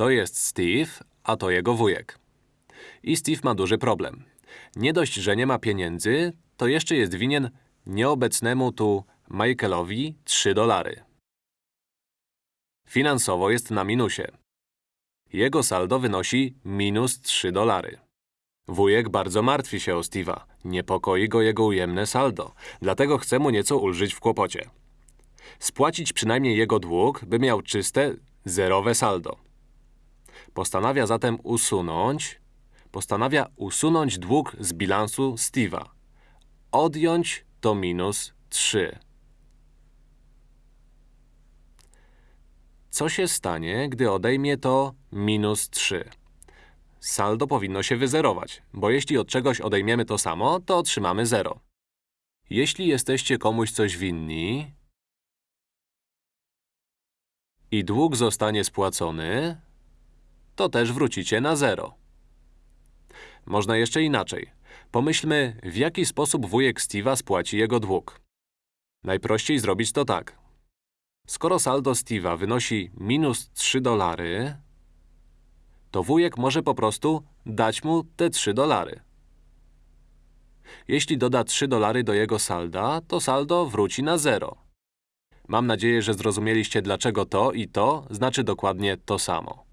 To jest Steve, a to jego wujek. I Steve ma duży problem. Nie dość, że nie ma pieniędzy, to jeszcze jest winien nieobecnemu tu Michaelowi 3 dolary. Finansowo jest na minusie. Jego saldo wynosi minus 3 dolary. Wujek bardzo martwi się o Steve'a. Niepokoi go jego ujemne saldo, dlatego chce mu nieco ulżyć w kłopocie. Spłacić przynajmniej jego dług, by miał czyste, zerowe saldo. Postanawia zatem usunąć… Postanawia usunąć dług z bilansu Steve'a. Odjąć to minus 3. Co się stanie, gdy odejmie to minus 3? Saldo powinno się wyzerować, bo jeśli od czegoś odejmiemy to samo, to otrzymamy 0. Jeśli jesteście komuś coś winni i dług zostanie spłacony, to też wrócicie na 0. Można jeszcze inaczej. Pomyślmy, w jaki sposób wujek Steve'a spłaci jego dług. Najprościej zrobić to tak. Skoro saldo Steve'a wynosi minus 3 dolary, to wujek może po prostu dać mu te 3 dolary. Jeśli doda 3 dolary do jego salda, to saldo wróci na 0. Mam nadzieję, że zrozumieliście, dlaczego to i to znaczy dokładnie to samo.